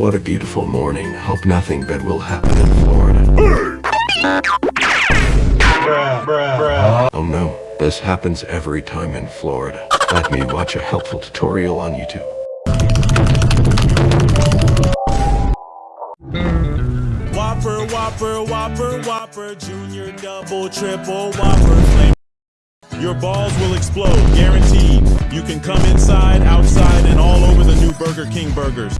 what a beautiful morning. Hope nothing bad will happen in Florida. Oh no, this happens every time in Florida. Let me watch a helpful tutorial on YouTube. Whopper, Whopper, Whopper, Whopper, Junior, Double, Triple, Whopper, Your balls will explode, guaranteed. You can come inside, outside, and all over the new Burger King burgers.